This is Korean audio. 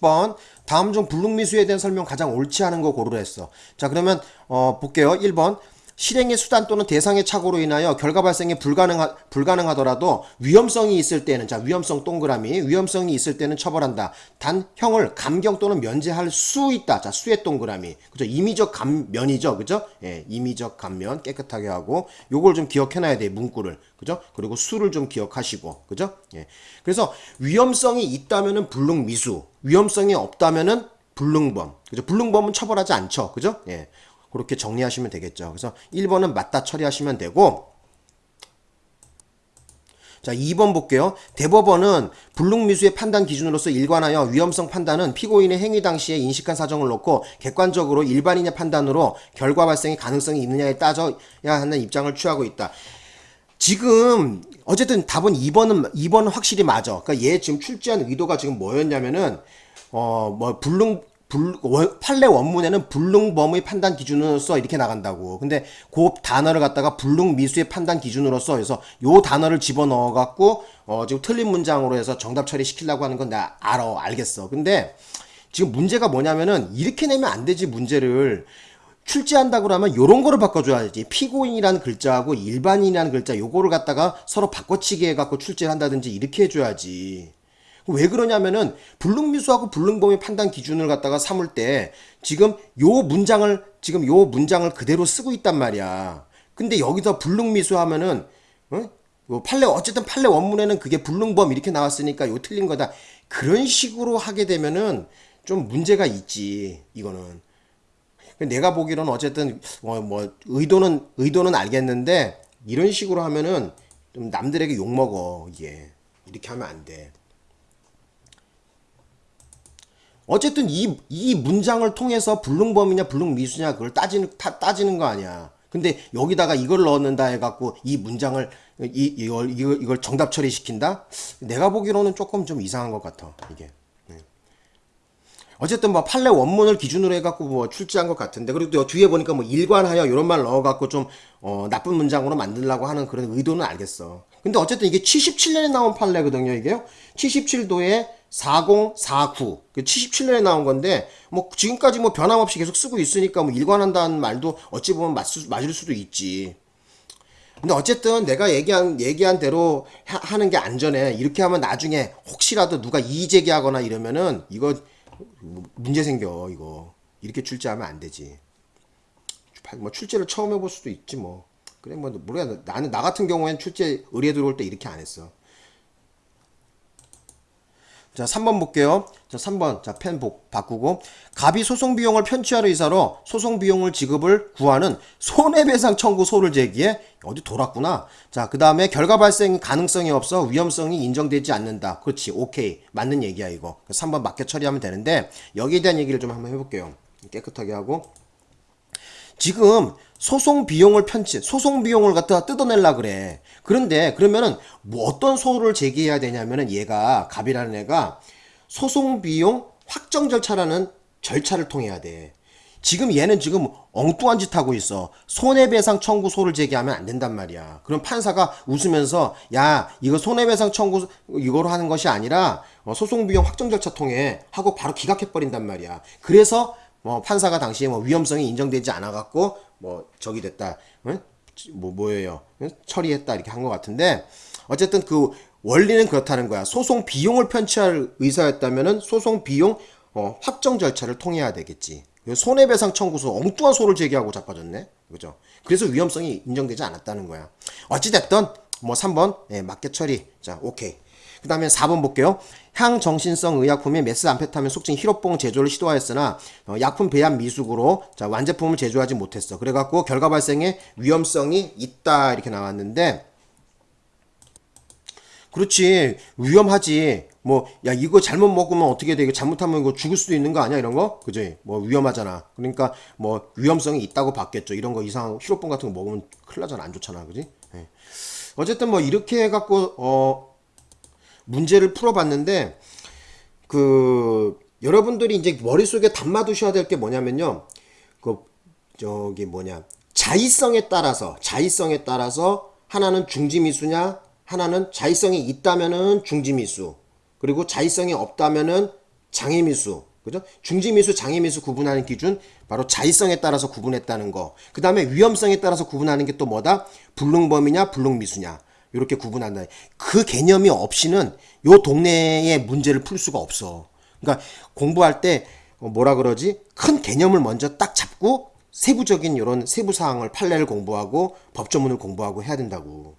10번 다음 중 불능미수에 대한 설명 가장 옳지 않은 거 고르라 했어. 자 그러면 어, 볼게요. 1번 실행의 수단 또는 대상의 착오로 인하여 결과 발생이 불가능하, 불가능하더라도 위험성이 있을 때는 자 위험성 동그라미 위험성이 있을 때는 처벌한다. 단 형을 감경 또는 면제할 수 있다. 자 수의 동그라미 그죠 임의적 감면이죠. 그죠? 예, 임의적 감면 깨끗하게 하고 요걸 좀 기억해놔야 돼 문구를 그죠? 그리고 수를 좀 기억하시고 그죠? 예. 그래서 위험성이 있다면은 불능미수 위험성이 없다면은 불능범 그죠? 불능범은 처벌하지 않죠. 그죠? 예. 그렇게 정리하시면 되겠죠. 그래서 1번은 맞다 처리하시면 되고 자 2번 볼게요. 대법원은 불능미수의 판단 기준으로서 일관하여 위험성 판단은 피고인의 행위 당시에 인식한 사정을 놓고 객관적으로 일반인의 판단으로 결과 발생의 가능성이 있느냐에 따져야 하는 입장을 취하고 있다. 지금 어쨌든 답은 2번은 2번은 확실히 맞아. 그러니까 얘 지금 출제한 의도가 지금 뭐였냐면은 어 뭐 불능 불, 판례 원문에는 불능범의 판단 기준으로서 이렇게 나간다고. 근데 그 단어를 갖다가 불능미수의 판단 기준으로서 해서 요 단어를 집어넣어 갖고 어 지금 틀린 문장으로 해서 정답 처리시키려고 하는 건 나 알아 알겠어. 근데 지금 문제가 뭐냐면은 이렇게 내면 안 되지 문제를 출제한다고 그러면 요런 거를 바꿔줘야지 피고인이라는 글자하고 일반인이라는 글자 요거를 갖다가 서로 바꿔치기 해갖고 출제를 한다든지 이렇게 해줘야지 왜 그러냐면은 불능미수하고 불능범의 판단 기준을 갖다가 삼을 때 지금 요 문장을 지금 요 문장을 그대로 쓰고 있단 말이야. 근데 여기서 불능미수 하면은 어? 뭐 판례 어쨌든 판례 원문에는 그게 불능범 이렇게 나왔으니까 요 틀린 거다. 그런 식으로 하게 되면은 좀 문제가 있지. 이거는. 내가 보기로는 어쨌든 뭐, 뭐 의도는 의도는 알겠는데 이런 식으로 하면은 좀 남들에게 욕 먹어 이게 이렇게 하면 안 돼. 어쨌든 이, 이 문장을 통해서 불능범이냐 불능미수냐 그걸 따지는, 타, 따지는 거 아니야. 근데 여기다가 이걸 넣는다 해갖고 이 문장을 이, 이걸, 이걸, 이걸 정답 처리시킨다? 내가 보기로는 조금 좀 이상한 것 같아. 이게. 네. 어쨌든 뭐 판례 원문을 기준으로 해갖고 뭐 출제한 것 같은데 그리고 또 뒤에 보니까 뭐 일관하여 이런 말 넣어갖고 좀 어, 나쁜 문장으로 만들려고 하는 그런 의도는 알겠어. 근데 어쨌든 이게 77년에 나온 판례거든요, 이게요. 77도에 4049. 77년에 나온 건데, 뭐, 지금까지 뭐 변함없이 계속 쓰고 있으니까 뭐 일관한다는 말도 어찌 보면 맞, 맞을 수도 있지. 근데 어쨌든 내가 얘기한, 얘기한 대로 하, 는게 안전해. 이렇게 하면 나중에 혹시라도 누가 이의 제기하거나 이러면은 이거 문제 생겨, 이거. 이렇게 출제하면 안 되지. 뭐 출제를 처음 해볼 수도 있지 뭐. 그래 뭐 모르겠 나는 나 같은 경우엔 출제 의뢰 들어올 때 이렇게 안 했어. 자, 3번 볼게요. 자, 3번. 자, 펜 바꾸고. 갑이 소송 비용을 편취하려 이사로 소송 비용을 지급을 구하는 손해배상 청구 소를 제기해 어디 돌았구나. 자, 그 다음에 결과 발생 가능성이 없어 위험성이 인정되지 않는다. 그렇지. 오케이. 맞는 얘기야, 이거. 3번 맞게 처리하면 되는데 여기에 대한 얘기를 좀 한번 해볼게요. 깨끗하게 하고. 지금 소송 비용을 편취, 소송 비용을 갖다 뜯어낼라 그래. 그런데 그러면은 뭐 어떤 소를 제기해야 되냐면은 얘가 갑이라는 애가 소송 비용 확정 절차라는 절차를 통해야 돼. 지금 얘는 지금 엉뚱한 짓 하고 있어. 손해배상 청구소를 제기하면 안 된단 말이야. 그럼 판사가 웃으면서 야 이거 손해배상 청구 이거로 하는 것이 아니라 어, 소송 비용 확정 절차 통해 하고 바로 기각해 버린단 말이야. 그래서 뭐 판사가 당시에 뭐 위험성이 인정되지 않아 갖고 뭐 적이 됐다. 응? 뭐 뭐예요? 응? 처리했다 이렇게 한 것 같은데 어쨌든 그 원리는 그렇다는 거야. 소송 비용을 편취할 의사였다면은 소송 비용 어, 확정 절차를 통해야 되겠지. 손해배상 청구서 엉뚱한 소를 제기하고 자빠졌네. 그죠? 그래서 위험성이 인정되지 않았다는 거야. 어찌됐든 뭐 3번 예, 맞게 처리. 자, 오케이. 그 다음에 4번 볼게요. 향정신성 의약품인 메스암페타민 속칭 히로뽕 제조를 시도하였으나 어, 약품 배합 미숙으로 자, 완제품을 제조하지 못했어. 그래갖고 결과 발생에 위험성이 있다 이렇게 나왔는데 그렇지 위험하지. 뭐 야 이거 잘못 먹으면 어떻게 돼? 이거 잘못하면 이거 죽을 수도 있는 거 아니야? 이런 거? 그지? 뭐 위험하잖아. 그러니까 뭐 위험성이 있다고 봤겠죠. 이런 거 이상 히로뽕 같은 거 먹으면 큰일 나잖아. 안 좋잖아. 그지? 네. 어쨌든 뭐 이렇게 해갖고 어 문제를 풀어봤는데 그 여러분들이 이제 머릿속에 담아 두셔야 될 게 뭐냐면요. 그 저기 뭐냐 자의성에 따라서 자의성에 따라서 하나는 중지미수냐 하나는 자의성이 있다면은 중지미수 그리고 자의성이 없다면은 장애미수, 그죠? 중지미수, 장애미수 구분하는 기준 바로 자의성에 따라서 구분했다는 거. 그 다음에 위험성에 따라서 구분하는 게 또 뭐다? 불능범이냐, 불능미수냐. 이렇게 구분한다. 그 개념이 없이는 요 동네의 문제를 풀 수가 없어. 그러니까 공부할 때 어, 뭐라 그러지? 큰 개념을 먼저 딱 잡고 세부적인 이런 세부 사항을 판례를 공부하고 법조문을 공부하고 해야 된다고.